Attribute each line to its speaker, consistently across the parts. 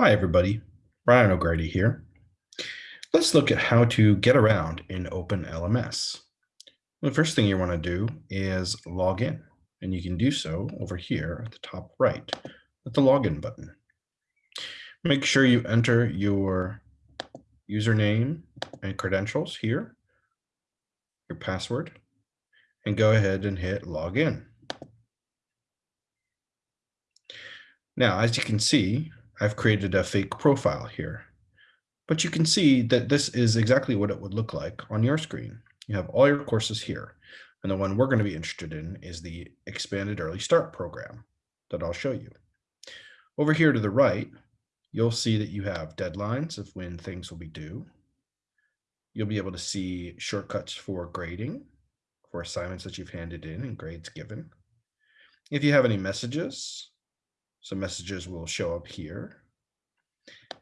Speaker 1: Hi, everybody. Brian O'Grady here. Let's look at how to get around in OpenLMS. The first thing you want to do is log in, and you can do so over here at the top right with the login button. Make sure you enter your username and credentials here, your password, and go ahead and hit login. Now, as you can see, I've created a fake profile here. But you can see that this is exactly what it would look like on your screen. You have all your courses here. And the one we're going to be interested in is the Expanded Early Start program that I'll show you. Over here to the right, you'll see that you have deadlines of when things will be due. You'll be able to see shortcuts for grading, for assignments that you've handed in and grades given. If you have any messages, some messages will show up here.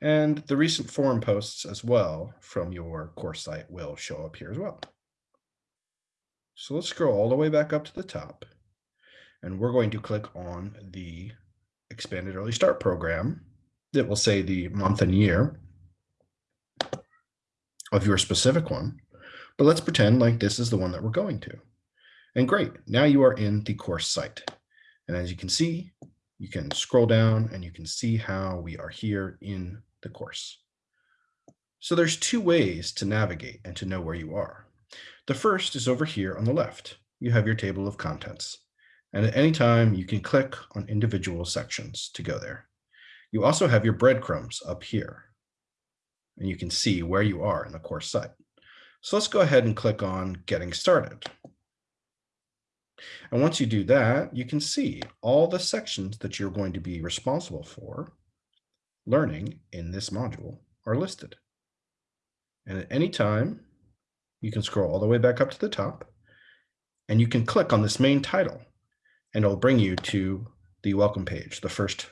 Speaker 1: And the recent forum posts as well from your course site will show up here as well. So let's scroll all the way back up to the top. And we're going to click on the expanded early start program that will say the month and year of your specific one. But let's pretend like this is the one that we're going to. And great, now you are in the course site. And as you can see, you can scroll down and you can see how we are here in the course. So there's two ways to navigate and to know where you are. The first is over here on the left. You have your table of contents. And at any time you can click on individual sections to go there. You also have your breadcrumbs up here. And you can see where you are in the course site. So let's go ahead and click on getting started. And once you do that, you can see all the sections that you're going to be responsible for learning in this module are listed. And at any time, you can scroll all the way back up to the top and you can click on this main title and it'll bring you to the welcome page, the first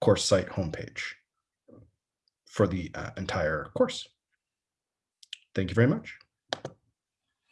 Speaker 1: course site homepage for the uh, entire course. Thank you very much.